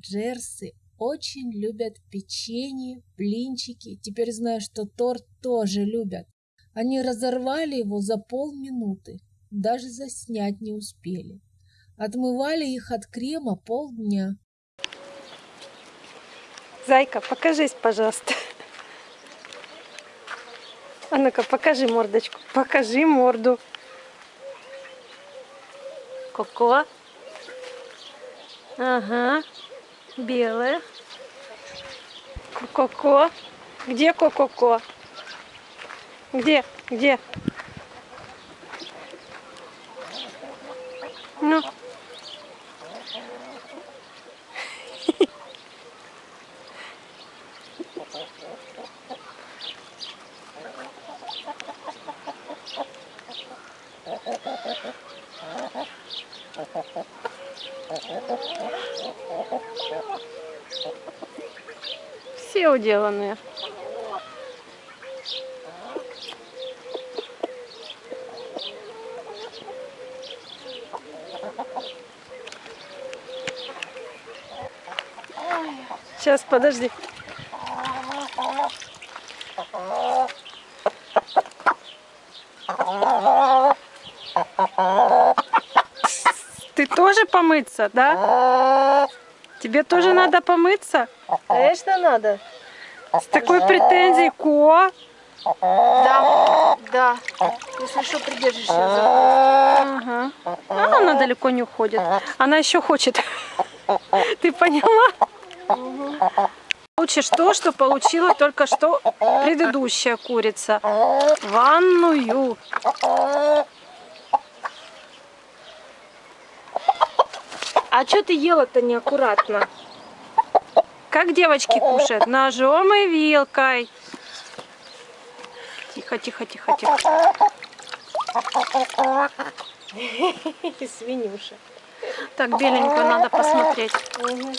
Джерси очень любят печенье, блинчики. Теперь знаю, что торт тоже любят. Они разорвали его за полминуты, даже заснять не успели. Отмывали их от крема полдня. Зайка, покажись, пожалуйста. А ну-ка, покажи мордочку. Покажи морду. Коко. Ага. Белая. Коко. Где Коко? Где? Где? Ну. Все уделанные. Сейчас, подожди. Ты тоже помыться, да? Тебе тоже надо помыться? Конечно, надо. С такой претензией, Ко? Да, да. Если что, придержишься за Ага. А она далеко не уходит. Она еще хочет. Ты поняла? Получишь то, что получила только что предыдущая курица. Ванную. А что ты ела-то неаккуратно? Как девочки кушают? Ножом и вилкой. Тихо, тихо, тихо, тихо. Свинюша. Так, беленькую надо посмотреть. Угу.